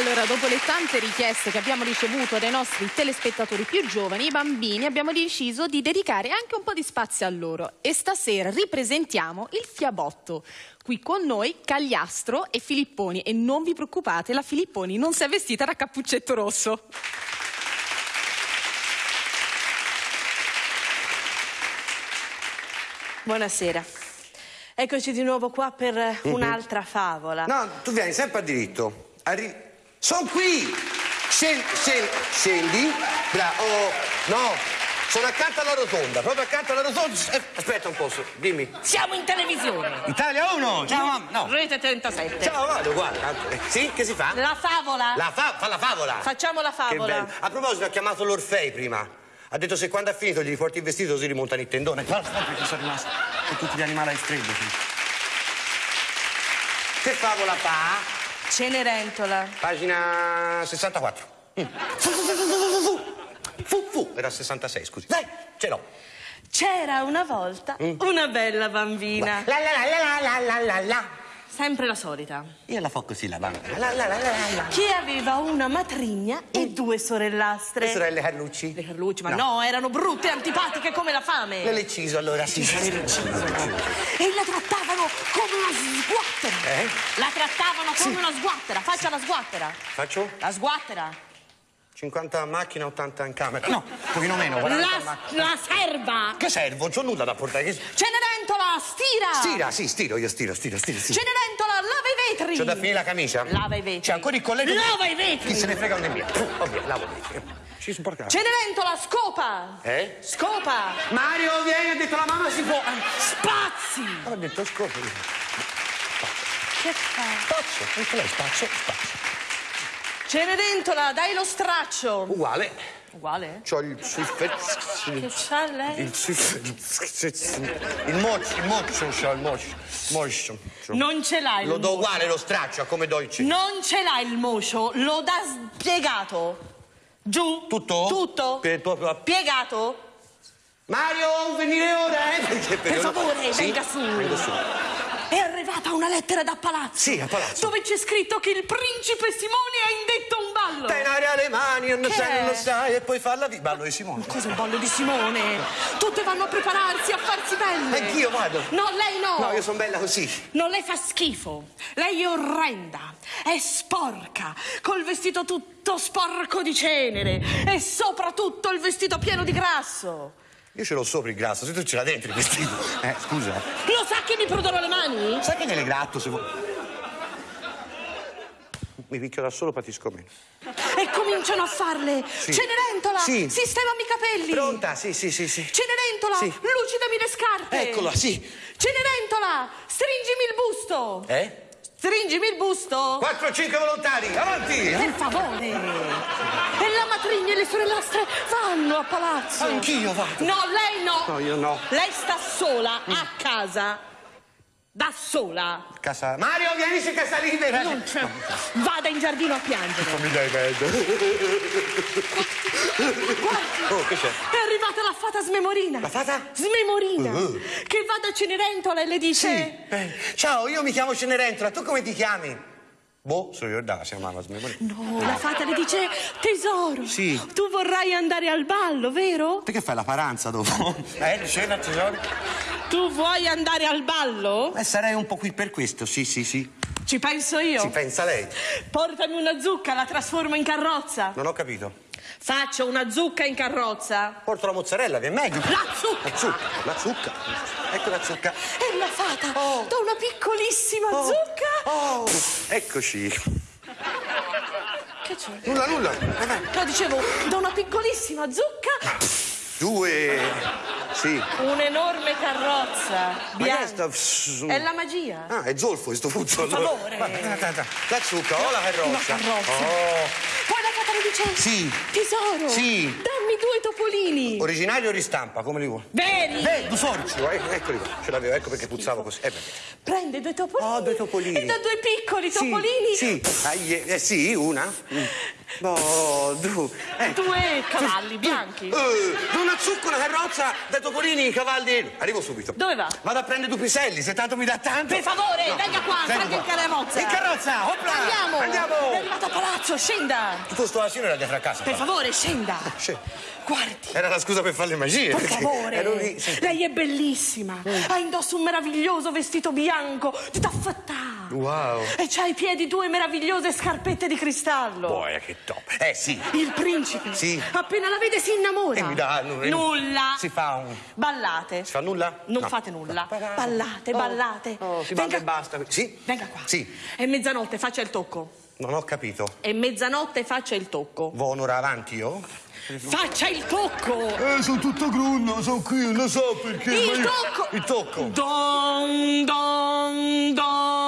Allora, dopo le tante richieste che abbiamo ricevuto dai nostri telespettatori più giovani, i bambini, abbiamo deciso di dedicare anche un po' di spazio a loro. E stasera ripresentiamo il Fiabotto. Qui con noi Cagliastro e Filipponi. E non vi preoccupate, la Filipponi non si è vestita da cappuccetto rosso. Buonasera. Eccoci di nuovo qua per Mhm. un'altra favola. No, tu vieni sempre a diritto. Arri... Sono qui! Scendi, scendi, scendi. Bra- oh, no, sono accanto alla rotonda, proprio accanto alla rotonda. Eh, aspetta un po', dimmi. Siamo in televisione. Italia 1! Ciao, mamma. No. Rete 37. Ciao, vado, guarda. Eh, Sì, che si fa? La favola. La fa, fa la favola. Facciamo la Che favola. bello. A proposito, ha chiamato l'Orfei prima. Ha detto se quando ha finito gli riporti il vestito si rimontano il tendone. Guarda, perché sono rimasto con tutti gli animali a sì. Che favola fa? Cenerentola. Pagina 64. Mm. Fu, fu, fu, fu, fu, fu. Fu, fu. Era 66, scusi. Dai, ce l'ho. C'era una volta una bella bambina. La la la la la la la la. Sempre la solita. Io la fo così la bambina. La la la la. Che aveva una matrigna e due sorellastre. Le sorelle Carlucci? Le Carlucci, ma no. erano brutte e antipatiche come la fame. Le Lecciso allora, sì. sì, sì, sì. E la trattavano come una sguattera. Eh? La trattavano come una sguattera. Faccia la sguattera. Faccio? La sguattera. 50 a macchina, 80 in camera. No, un pochino meno, 40 a La, macchina. la serva. Che servo? Non c'ho nulla da portare. Che... Cenerentola, stira. Stira, sì, stiro, io stiro, stiro, stiro, stiro. Cenerentola, lava i vetri. C'ho da finire la camicia? Lava i vetri. C'è ancora il colletto? Lava i vetri. Chi se ne frega non è mia. Vabbè, lavo i vetri. Ci sporca. Cenerentola, scopa. Eh? Scopa. Mario, vieni, ha detto la mamma si può. Spazi. Ha detto scopo. Che fa? Spazio, anche lei spazio, spazio. Cenerentola, dai lo straccio. Uguale. Uguale? C'ho il suffet... Che c'ha lei? Il suffet... Il moccio, il moccio c'ho, il moccio. Non ce l'hai Lo do uguale lo straccio, come do il. Non ce l'hai il mocio, lo dà spiegato. Giù. Tutto? Tutto. Per proprio... Piegato. Mario, venire ora, eh? Perché, Per favore, Sì? venga su. Vengo su. È arrivata una lettera da palazzo. Sì, a palazzo. Dove c'è scritto che il principe Simone ha indetto un ballo. Tenere alle mani, non sai, è? non lo sai, e poi farla vi... Ballo di Simone. Cos'è il ballo di Simone? Tutte vanno a prepararsi, a farsi belle. Anch'io vado. No, lei no. No, io sono bella così. No, lei fa schifo. Lei è orrenda, è sporca, col vestito tutto sporco di cenere e soprattutto il vestito pieno di grasso. Io ce l'ho sopra il grasso, se tu ce l'hai dentro il vestito. Eh, scusa. Lo sa che mi pruderò le mani? Sai che nelle gratto se vuoi... Mi picchio da solo, patisco meno. E cominciano a farle. Cenerentola, Sì. sistemami i capelli. Pronta? Sì, sì, sì, sì. Cenerentola, Sì. lucidami le scarpe. Eccola, sì. Cenerentola, stringimi il busto. Eh? Stringimi il busto. 4-5 volontari, avanti! Per favore! E la matrigna e le sorellastre vanno a palazzo! Anch'io vado. No, lei no! No, io no. Lei sta sola, a casa. Da sola. Casa... Mario, vieni su casa libera! Non c'è. Vada in giardino a piangere. Non mi dai pedo. Guardi, Oh, che c'è? è arrivata la fata smemorina. La fata? Smemorina. Uh. Che va da Cenerentola e le dice... Eh, ciao, io mi chiamo Cenerentola, tu come ti chiami? Boh, sono Giordano, si chiamava Smemorino. No, la fata le dice, tesoro, Sì. tu vorrai andare al ballo, vero? Te che fai la paranza dopo? Eh, cena, tesoro? Tu vuoi andare al ballo? Eh, sarei un po' qui per questo, sì, sì, sì. Ci penso io. Ci pensa lei? Portami una zucca, la trasformo in carrozza. Non ho capito. Faccio una zucca in carrozza. Porto la mozzarella, vi è meglio. La zucca! La zucca, la zucca. Ecco la zucca. E la fata Oh. da una piccolissima Oh. zucca. Oh, eccoci. Che c'è? Nulla, nulla. No, dicevo, da una piccolissima zucca, Due. Sì. un'enorme carrozza bianca. È la magia. Ah, è zolfo questo fuzzo. Per favore. La zucca o la carrozza? La carrozza. Oh. Poi la fata le dice: Sì. Tesoro, Sì. dammi due topolini. Originali o ristampa, come li vuoi? Veri. Eh, due sorci, eh, eccoli qua. Ce l'avevo, ecco perché puzzavo così. Eh. Prende due topolini. Oh, due topolini. E da due piccoli Sì, topolini. Sì, Ai, eh, sì, una. Mm. No, due. Eh. Due cavalli bianchi. Eh, una zucca, una carrozza, dai topolini, i cavalli. Arrivo subito. Dove va? Vado a prendere due piselli, se tanto mi dà tanto. Per favore, venga qua, vengo salga in carrozza. In carrozza, opla! Andiamo. Andiamo! È arrivato a palazzo, scenda. Tutto sto asino era dietro a casa. Per qua. favore, scenda. Sì. Guardi. Era la scusa per fare le magie. Per favore, lì, lei è bellissima. Ha indosso un meraviglioso vestito bianco di taffettà. Wow. E c'ha ai piedi due meravigliose scarpette di cristallo. Boia, che top. Eh, sì. Il principe. Sì. Appena la vede si innamora. E mi dà... nu- Nulla. Si fa un... Ballate. Si fa nulla? Non No. fate nulla. No. Ballate, Oh, ballate. Oh, si balla e basta. Sì? Venga qua. Sì. È mezzanotte, faccia il tocco. Non ho capito. È mezzanotte, faccia il tocco. Vo un'ora avanti io? Faccia il tocco. Eh, sono tutto grunno, sono qui, non so perché. Il tocco. Il tocco. Don, don, don,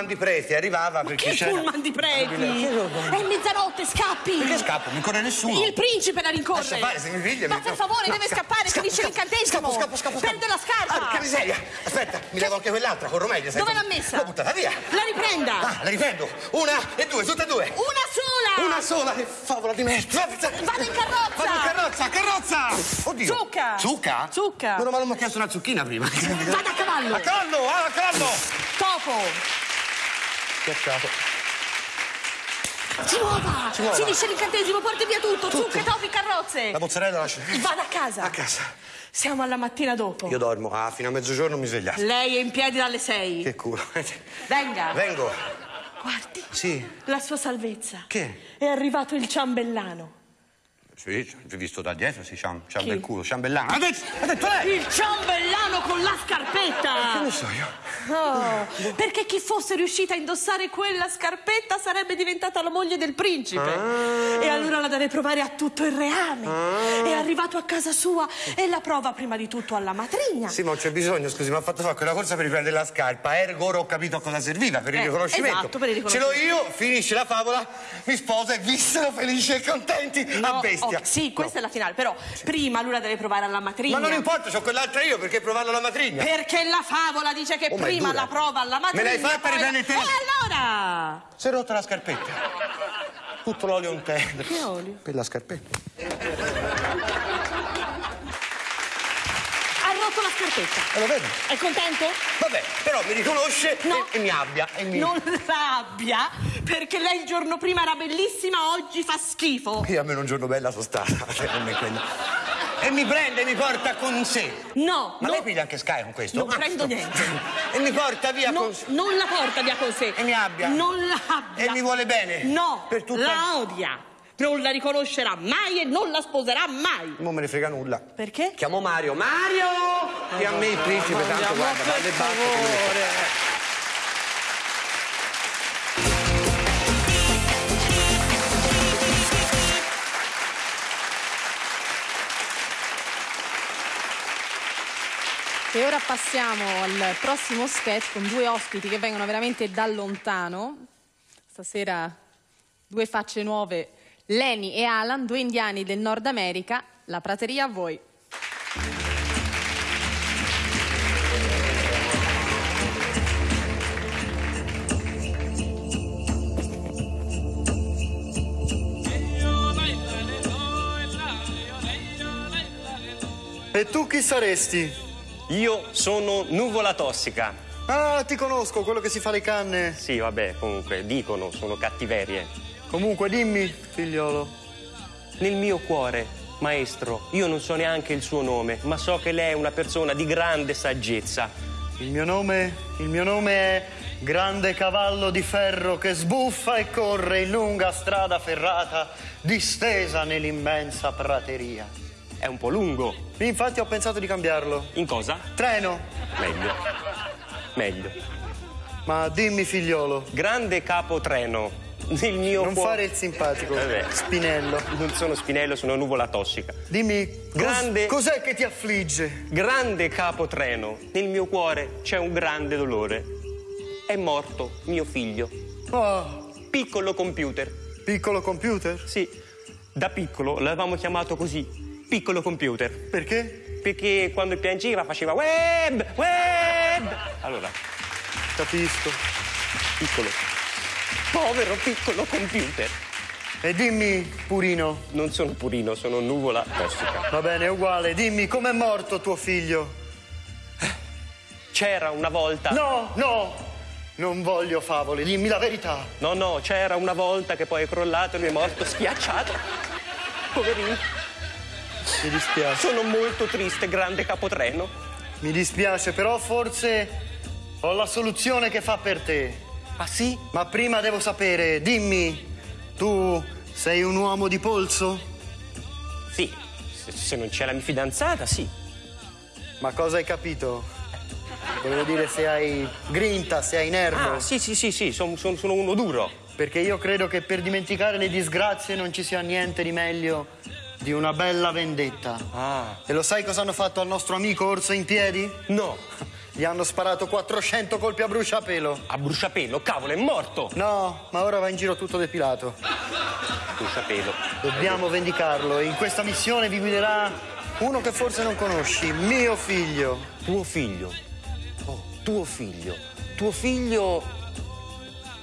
pullman di preti arrivava perché Che c'era... pullman di preti? È mezzanotte, scappi! Perché scappo? Mi corre nessuno. Il principe la rincorre! Lascia fare, se mi piglia, Ma mi- per favore, No, deve scappo, scappare, scappo, finisce l'incantesimo! Scappo, scappo, scappo. scappo. Perde la scarpa! Ah, che miseria! Aspetta, mi levo anche quell'altra, corro meglio. Dove l'ha messa? L'ho buttata via. La riprenda! Ah, la riprendo. Una e due, tutte e due. Una sola! Una sola, che favola di merda. Vado in carrozza! Vado in carrozza, carrozza! Oddio. Zucca! Zucca? Zucca! Meno male mi ha chiesto una zucchina prima. Vada a cavallo! A cavallo, ah, a cavallo! Topo! Schiacciato. Si muova! Si muova. Finisce l'incantesimo, porti via tutto! Zucche, topi, carrozze! La mozzarella lascia. Vada a casa! A casa. Siamo alla mattina dopo. Io dormo, ah, fino a mezzogiorno mi svegliate. Lei è in piedi dalle sei. Che culo. Venga! Vengo. Guardi, Sì. la sua salvezza. Che? È arrivato il ciambellano. Sì, vi ho visto da dietro, sì, un Chi? bel culo, ciambellano. Ha detto, ha detto lei! Il ciambellano con la scarpetta! Che ne so io? Oh, perché chi fosse riuscita a indossare quella scarpetta sarebbe diventata la moglie del principe. Ah. E allora la deve provare a tutto il reame. È arrivato a casa sua e la prova prima di tutto alla matrigna. Sì, ma c'è bisogno, scusi, mi ha fatto fare quella corsa per riprendere la scarpa. Ergo ora ho capito a cosa serviva, per il Eh, riconoscimento. esatto, per il Ce l'ho riconoscimento. io, finisce la favola, mi sposa e vissero felici e contenti a No, bestia. oh, sì, questa è la finale, però prima lui la deve provare alla matrigna. Ma non importa, c'ho quell'altra io, perché provarlo alla matrigna? Perché la favola dice che Oh, ma è prima dura. la prova alla matrigna. Me l'hai fatta riprendere te? E allora? Si è rotta la scarpetta. Tutto l'olio in terra. Che olio? Per la scarpetta. Ha rotto la scarpetta. E lo vedi? È contento? Vabbè, però mi riconosce No. e, e mi abbia. E mi... Non la abbia, perché lei il giorno prima era bellissima, oggi fa schifo. Io almeno un giorno bella sono stata. cioè, non è quello. E mi prende e mi porta con sé. No, Ma no, lei piglia anche Sky con questo? non Ah, prendo niente. E mi porta via no, con sé. non la porta via con sé. E mi abbia. Non la abbia. E mi vuole bene. No, Per tutta- la odia. Non la riconoscerà mai e non la sposerà mai. Non me ne frega nulla. Perché? Chiamo Mario. Mario! Che a me il principe tanto guarda, va alle batte. E ora passiamo al prossimo sketch con due ospiti che vengono veramente da lontano. Stasera due facce nuove, Leni e Alan, due indiani del Nord America. La prateria a voi. E tu chi saresti? Io sono nuvola tossica. Ah, ti conosco, quello che si fa le canne. Sì, vabbè, comunque, dicono, sono cattiverie. Comunque, dimmi, figliolo. Nel mio cuore, maestro, io non so neanche il suo nome, ma so che lei è una persona di grande saggezza. Il mio nome, il mio nome è Grande Cavallo di Ferro che sbuffa e corre in lunga strada ferrata distesa nell'immensa prateria. È un po' lungo. Infatti ho pensato di cambiarlo. In cosa? Treno. Meglio. Meglio. Ma dimmi, figliolo, Grande capotreno. Nel mio non cuore. fare il simpatico. Vabbè. Spinello. Non sono spinello, sono nuvola tossica. Dimmi, cos- Grande- cos'è che ti affligge? Grande capotreno. Nel mio cuore c'è un grande dolore. È morto mio figlio. Oh, Piccolo computer. piccolo computer? Sì, Da piccolo l'avevamo chiamato così, piccolo computer. Perché? Perché quando piangeva faceva web, web. Allora, Capisco. piccolo. Povero piccolo computer. E dimmi, Purino, Non sono purino, sono nuvola tossica. va bene, è uguale, dimmi com'è morto tuo figlio? C'era una volta. No, no, non voglio favole, dimmi la verità. No, no, c'era una volta che poi è crollato e lui è morto schiacciato. Poverino. Mi dispiace. Sono molto triste, grande capotreno. Mi dispiace, però forse ho la soluzione che fa per te. Ah sì? Ma prima devo sapere, dimmi, tu sei un uomo di polso? Sì. Se, se non c'è la mia fidanzata, sì. Ma cosa hai capito? Volevo dire se hai grinta, se hai nervo. Ah, sì, sì, sì, sì, son- son- sono uno duro. Perché io credo che per dimenticare le disgrazie non ci sia niente di meglio di una bella vendetta. Ah. E lo sai cosa hanno fatto al nostro amico Orso in piedi? No, Gli hanno sparato 400 colpi a bruciapelo. a bruciapelo, cavolo, è morto. No, ma ora va in giro tutto depilato. Bruciapelo. Dobbiamo vendicarlo e in questa missione vi guiderà uno che forse non conosci, mio figlio. Tuo figlio. Oh, tuo figlio. Tuo figlio.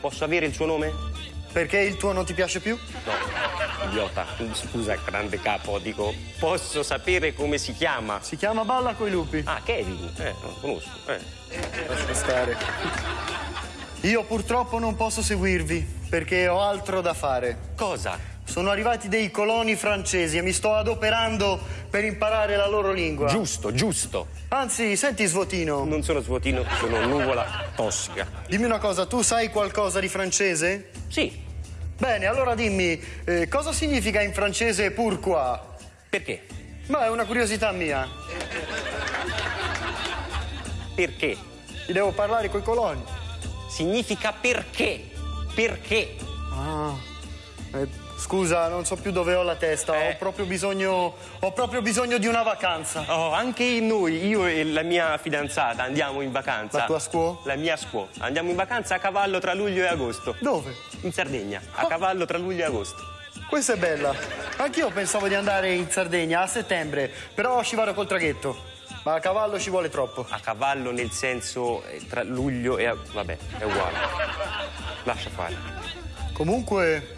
Posso avere il suo nome? Perché il tuo non ti piace più? No, idiota. Scusa, grande capo, dico, posso sapere come si chiama? Si chiama Balla coi lupi. Ah, Kevin. Eh, non conosco. Eh. Lascia stare. Io purtroppo non posso seguirvi perché ho altro da fare. Cosa? Sono arrivati dei coloni francesi e mi sto adoperando per imparare la loro lingua. Giusto, giusto. Anzi, senti Svotino, Non sono svuotino, sono nuvola tossica. dimmi una cosa, tu sai qualcosa di francese? Sì. Bene, allora dimmi, eh, cosa significa in francese pourquoi? Perché? Ma è una curiosità mia. Perché? Ti devo parlare coi coloni. Significa perché. Perché? Ah. Eh, scusa, non so più dove ho la testa. Eh. Ho proprio bisogno. Ho proprio bisogno di una vacanza. Oh, anche noi, io e la mia fidanzata, andiamo in vacanza. La tua scuola? La mia scuola. Andiamo in vacanza a cavallo tra luglio e agosto. Dove? In Sardegna, a cavallo tra luglio e agosto. Questa è bella. Anch'io pensavo di andare in Sardegna a settembre, però ci vado col traghetto. Ma a cavallo ci vuole troppo. A cavallo nel senso eh, tra luglio e... vabbè, è uguale. Lascia fare. Comunque.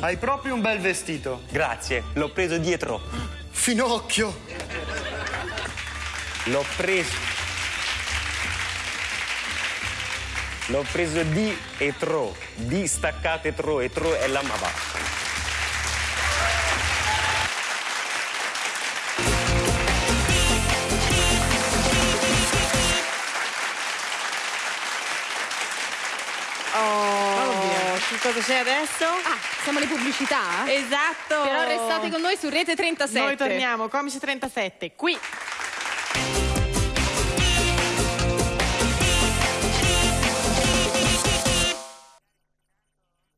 Hai proprio un bel vestito. Grazie, l'ho preso dietro. Finocchio! L'ho preso. L'ho preso di e tro. Di staccate tro e tro è la ma che cosa c'è adesso? Ah, siamo alle pubblicità? Esatto. Però restate con noi su Rete 37. Noi torniamo, Comici 37, qui.